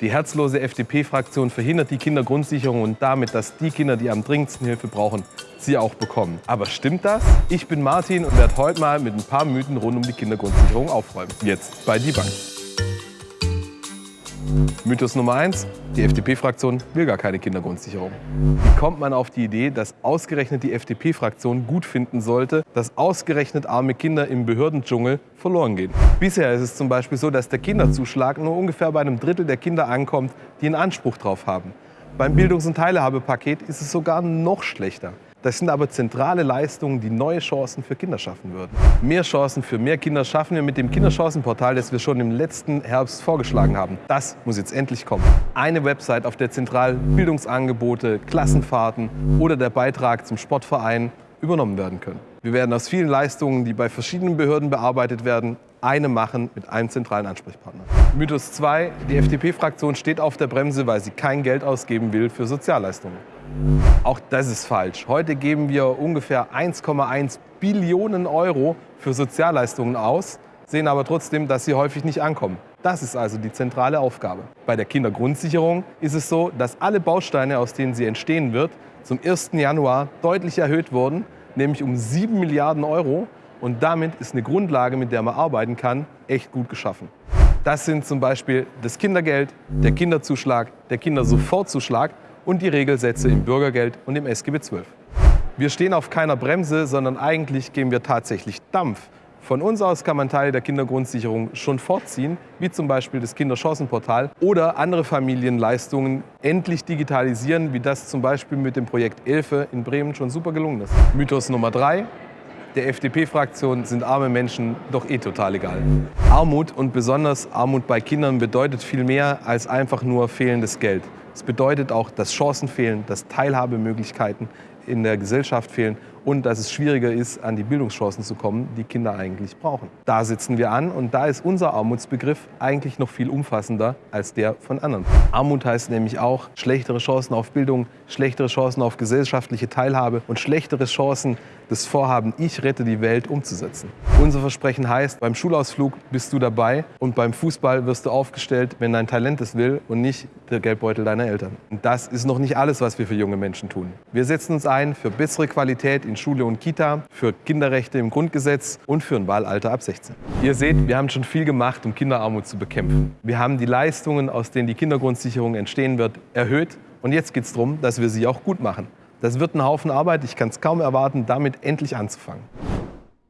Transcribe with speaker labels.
Speaker 1: Die herzlose FDP-Fraktion verhindert die Kindergrundsicherung und damit, dass die Kinder, die am dringendsten Hilfe brauchen, sie auch bekommen. Aber stimmt das? Ich bin Martin und werde heute mal mit ein paar Mythen rund um die Kindergrundsicherung aufräumen. Jetzt bei Die Bank. Mythos Nummer eins: Die FDP-Fraktion will gar keine Kindergrundsicherung. Wie kommt man auf die Idee, dass ausgerechnet die FDP-Fraktion gut finden sollte, dass ausgerechnet arme Kinder im Behördendschungel verloren gehen? Bisher ist es zum Beispiel so, dass der Kinderzuschlag nur ungefähr bei einem Drittel der Kinder ankommt, die einen Anspruch drauf haben. Beim Bildungs- und Teilhabepaket ist es sogar noch schlechter. Das sind aber zentrale Leistungen, die neue Chancen für Kinder schaffen würden. Mehr Chancen für mehr Kinder schaffen wir mit dem Kinderchancenportal, das wir schon im letzten Herbst vorgeschlagen haben. Das muss jetzt endlich kommen. Eine Website, auf der zentral Bildungsangebote, Klassenfahrten oder der Beitrag zum Sportverein übernommen werden können. Wir werden aus vielen Leistungen, die bei verschiedenen Behörden bearbeitet werden, eine machen mit einem zentralen Ansprechpartner. Mythos 2. Die FDP-Fraktion steht auf der Bremse, weil sie kein Geld ausgeben will für Sozialleistungen. Auch das ist falsch. Heute geben wir ungefähr 1,1 Billionen Euro für Sozialleistungen aus, sehen aber trotzdem, dass sie häufig nicht ankommen. Das ist also die zentrale Aufgabe. Bei der Kindergrundsicherung ist es so, dass alle Bausteine, aus denen sie entstehen wird, zum 1. Januar deutlich erhöht wurden, nämlich um 7 Milliarden Euro. Und damit ist eine Grundlage, mit der man arbeiten kann, echt gut geschaffen. Das sind zum Beispiel das Kindergeld, der Kinderzuschlag, der Kindersofortzuschlag und die Regelsätze im Bürgergeld und im SGB XII. Wir stehen auf keiner Bremse, sondern eigentlich geben wir tatsächlich Dampf. Von uns aus kann man Teile der Kindergrundsicherung schon fortziehen, wie zum Beispiel das Kinderchancenportal oder andere Familienleistungen endlich digitalisieren, wie das zum Beispiel mit dem Projekt Elfe in Bremen schon super gelungen ist. Mythos Nummer drei. Der FDP-Fraktion sind arme Menschen doch eh total egal. Armut und besonders Armut bei Kindern bedeutet viel mehr als einfach nur fehlendes Geld. Es bedeutet auch, dass Chancen fehlen, dass Teilhabemöglichkeiten in der Gesellschaft fehlen und dass es schwieriger ist, an die Bildungschancen zu kommen, die Kinder eigentlich brauchen. Da sitzen wir an und da ist unser Armutsbegriff eigentlich noch viel umfassender als der von anderen. Armut heißt nämlich auch schlechtere Chancen auf Bildung, schlechtere Chancen auf gesellschaftliche Teilhabe und schlechtere Chancen, das Vorhaben Ich rette die Welt umzusetzen. Unser Versprechen heißt, beim Schulausflug bist du dabei und beim Fußball wirst du aufgestellt, wenn dein Talent es will und nicht der Geldbeutel deiner Eltern. Und das ist noch nicht alles, was wir für junge Menschen tun. Wir setzen uns für bessere Qualität in in Schule und Kita, für Kinderrechte im Grundgesetz und für ein Wahlalter ab 16. Ihr seht, wir haben schon viel gemacht, um Kinderarmut zu bekämpfen. Wir haben die Leistungen, aus denen die Kindergrundsicherung entstehen wird, erhöht. Und jetzt geht es darum, dass wir sie auch gut machen. Das wird ein Haufen Arbeit. Ich kann es kaum erwarten, damit endlich anzufangen.